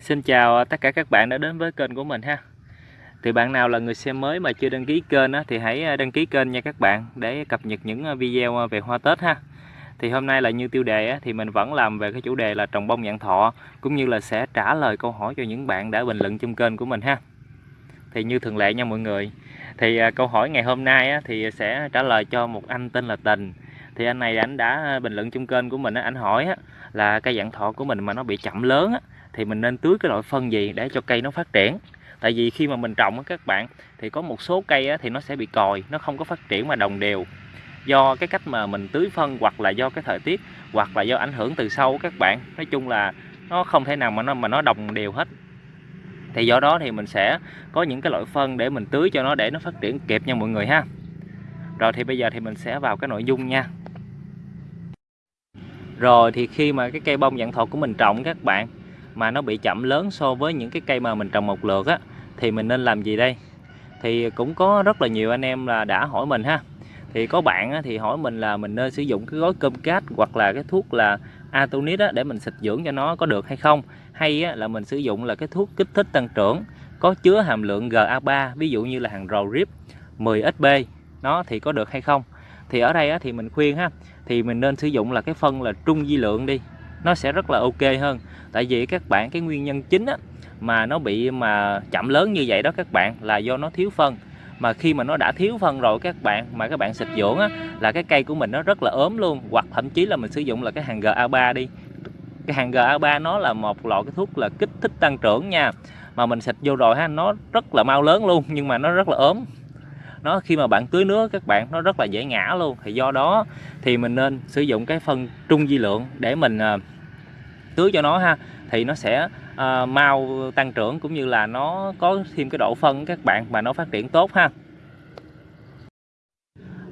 Xin chào à, tất cả các bạn đã đến với kênh của mình ha. Thì bạn nào là người xem mới mà chưa đăng ký kênh á, thì hãy à, đăng ký kênh nha các bạn Để cập nhật những à, video về hoa Tết ha. Thì hôm nay là như tiêu đề á, thì mình vẫn làm về cái chủ đề là trồng bông dạng thọ Cũng như là sẽ trả lời câu hỏi cho những bạn đã bình luận trong kênh của mình ha. Thì như thường lệ nha mọi người Thì câu hỏi ngày hôm nay á, thì sẽ trả lời cho một anh tên là Tình. Thì anh này anh đã bình luận trong kênh của mình anh hỏi á, là cây dạng thọ của mình mà nó bị chậm lớn á, thì mình nên tưới cái loại phân gì để cho cây nó phát triển. Tại vì khi mà mình trồng các bạn, thì có một số cây thì nó sẽ bị còi, nó không có phát triển mà đồng đều. Do cái cách mà mình tưới phân hoặc là do cái thời tiết, hoặc là do ảnh hưởng từ sâu các bạn, nói chung là nó không thể nào mà nó mà nó đồng đều hết. Thì do đó thì mình sẽ có những cái loại phân để mình tưới cho nó để nó phát triển kịp nha mọi người ha. Rồi thì bây giờ thì mình sẽ vào cái nội dung nha. Rồi thì khi mà cái cây bông dạng thọ của mình trồng các bạn mà nó bị chậm lớn so với những cái cây mà mình trồng một lượt á thì mình nên làm gì đây? Thì cũng có rất là nhiều anh em là đã hỏi mình ha. Thì có bạn á, thì hỏi mình là mình nên sử dụng cái gói cơm cát hoặc là cái thuốc là Atonit á, để mình xịt dưỡng cho nó có được hay không? Hay á, là mình sử dụng là cái thuốc kích thích tăng trưởng có chứa hàm lượng GA3 ví dụ như là hàng rầu rip 10SB nó thì có được hay không? Thì ở đây á, thì mình khuyên ha thì mình nên sử dụng là cái phân là trung di lượng đi nó sẽ rất là ok hơn. Tại vì các bạn cái nguyên nhân chính á, mà nó bị mà chậm lớn như vậy đó các bạn là do nó thiếu phân. Mà khi mà nó đã thiếu phân rồi các bạn mà các bạn xịt dưỡng á, là cái cây của mình nó rất là ốm luôn. Hoặc thậm chí là mình sử dụng là cái hàng GA3 đi. Cái hàng GA3 nó là một loại cái thuốc là kích thích tăng trưởng nha. Mà mình xịt vô rồi ha nó rất là mau lớn luôn nhưng mà nó rất là ốm nó khi mà bạn tưới nước các bạn nó rất là dễ ngã luôn. Thì do đó thì mình nên sử dụng cái phân trung di lượng để mình à, tưới cho nó ha. Thì nó sẽ uh, mau tăng trưởng cũng như là nó có thêm cái độ phân các bạn mà nó phát triển tốt ha.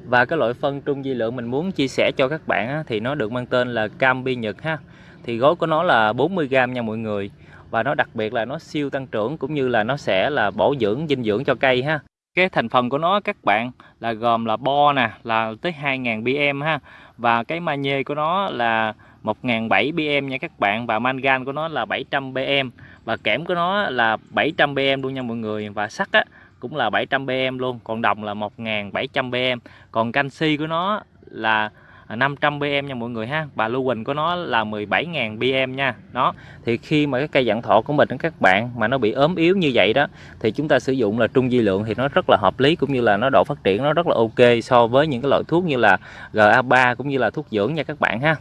Và cái loại phân trung di lượng mình muốn chia sẻ cho các bạn á, thì nó được mang tên là cam bi nhật ha. Thì gói của nó là 40g nha mọi người. Và nó đặc biệt là nó siêu tăng trưởng cũng như là nó sẽ là bổ dưỡng dinh dưỡng cho cây ha cái thành phần của nó, các bạn, là gồm là bo nè, là tới 2.000 bm ha. Và cái magie của nó là 1.700 bm nha các bạn, và mangan của nó là 700 bm và kẽm của nó là 700 bm luôn nha mọi người, và sắt á, cũng là 700 bm luôn, còn đồng là 1.700 bm còn canxi của nó là 500 bm nha mọi người ha. Và lưu huỳnh của nó là 17.000 bm nha. Đó, thì khi mà cái cây dạng thọ của mình các bạn mà nó bị ốm yếu như vậy đó, thì chúng ta sử dụng là trung di lượng thì nó rất là hợp lý cũng như là nó độ phát triển nó rất là ok so với những cái loại thuốc như là GA3 cũng như là thuốc dưỡng nha các bạn ha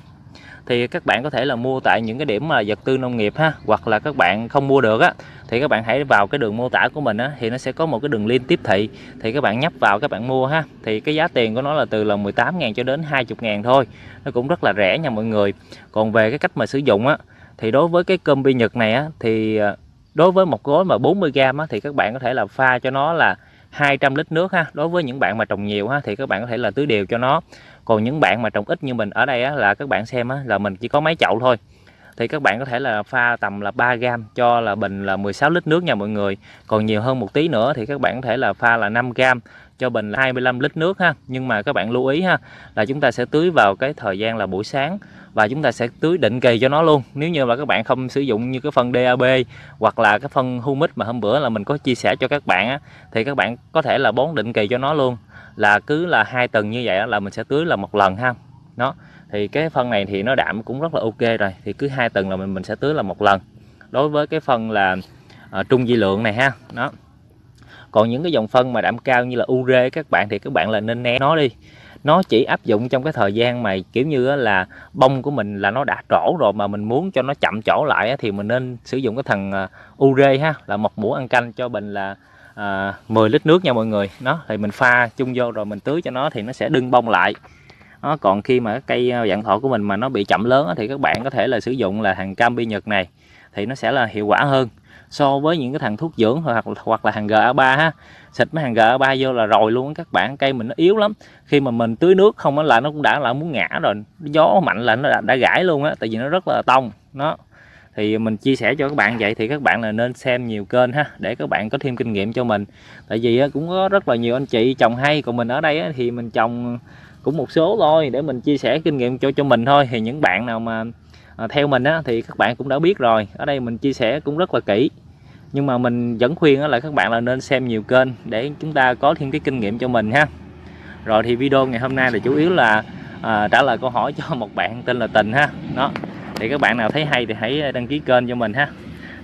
thì các bạn có thể là mua tại những cái điểm mà vật tư nông nghiệp ha, hoặc là các bạn không mua được á, thì các bạn hãy vào cái đường mô tả của mình á, thì nó sẽ có một cái đường link tiếp thị. Thì các bạn nhấp vào các bạn mua ha, thì cái giá tiền của nó là từ là 18.000 cho đến 20.000 thôi. Nó cũng rất là rẻ nha mọi người. Còn về cái cách mà sử dụng á, thì đối với cái cơm bi nhật này á, thì à, đối với một gói mà 40g á, thì các bạn có thể là pha cho nó là 200 lít nước ha. Đối với những bạn mà trồng nhiều ha thì các bạn có thể là tưới đều cho nó. Còn những bạn mà trồng ít như mình ở đây á, là các bạn xem á, là mình chỉ có mấy chậu thôi. Thì các bạn có thể là pha tầm là 3 gram cho là bình là 16 lít nước nha mọi người. Còn nhiều hơn một tí nữa thì các bạn có thể là pha là 5 gram cho bình là 25 lít nước ha. Nhưng mà các bạn lưu ý ha là chúng ta sẽ tưới vào cái thời gian là buổi sáng và chúng ta sẽ tưới định kỳ cho nó luôn. Nếu như mà các bạn không sử dụng như cái phân DAB hoặc là cái phân humic mà hôm bữa là mình có chia sẻ cho các bạn á, thì các bạn có thể là bón định kỳ cho nó luôn. Là cứ là hai tuần như vậy là mình sẽ tưới là một lần ha. Nó thì cái phân này thì nó đạm cũng rất là ok rồi thì cứ hai tuần là mình mình sẽ tưới là một lần. Đối với cái phân là uh, trung di lượng này ha nó còn những cái dòng phân mà đạm cao như là ure các bạn thì các bạn là nên né nó đi. Nó chỉ áp dụng trong cái thời gian mà kiểu như là bông của mình là nó đã trổ rồi mà mình muốn cho nó chậm trổ lại thì mình nên sử dụng cái thằng à, ure ha là một muỗng ăn canh cho bình là à, 10 lít nước nha mọi người. Nó thì mình pha chung vô rồi mình tưới cho nó thì nó sẽ đưng bông lại. Đó, còn khi mà cây à, dạng thọ của mình mà nó bị chậm lớn thì các bạn có thể là sử dụng là hàng cam bi nhật này thì nó sẽ là hiệu quả hơn so với những cái thằng thuốc dưỡng hoặc hoặc là hàng GA3 ha. Xịt mấy hàng GA3 vô là rồi luôn các bạn cây mình nó yếu lắm. Khi mà mình tưới nước không là nó cũng đã là muốn ngã rồi. Gió mạnh là nó đã, đã gãy luôn á tại vì nó rất là tông. Nó thì mình chia sẻ cho các bạn vậy thì các bạn là nên xem nhiều kênh ha để các bạn có thêm kinh nghiệm cho mình. Tại vì cũng có rất là nhiều anh chị trồng hay còn mình ở đây thì mình trồng cũng một số thôi để mình chia sẻ kinh nghiệm cho cho mình thôi. Thì những bạn nào mà à, theo mình á, thì các bạn cũng đã biết rồi. Ở đây mình chia sẻ cũng rất là kỹ. Nhưng mà mình vẫn khuyên là các bạn là nên xem nhiều kênh để chúng ta có thêm cái kinh nghiệm cho mình ha. Rồi thì video ngày hôm nay là chủ yếu là à, trả lời câu hỏi cho một bạn tên là Tình ha. Đó thì các bạn nào thấy hay thì hãy đăng ký kênh cho mình ha.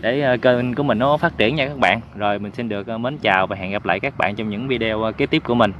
Để à, kênh của mình nó phát triển nha các bạn. Rồi mình xin được à, mến chào và hẹn gặp lại các bạn trong những video à, kế tiếp của mình.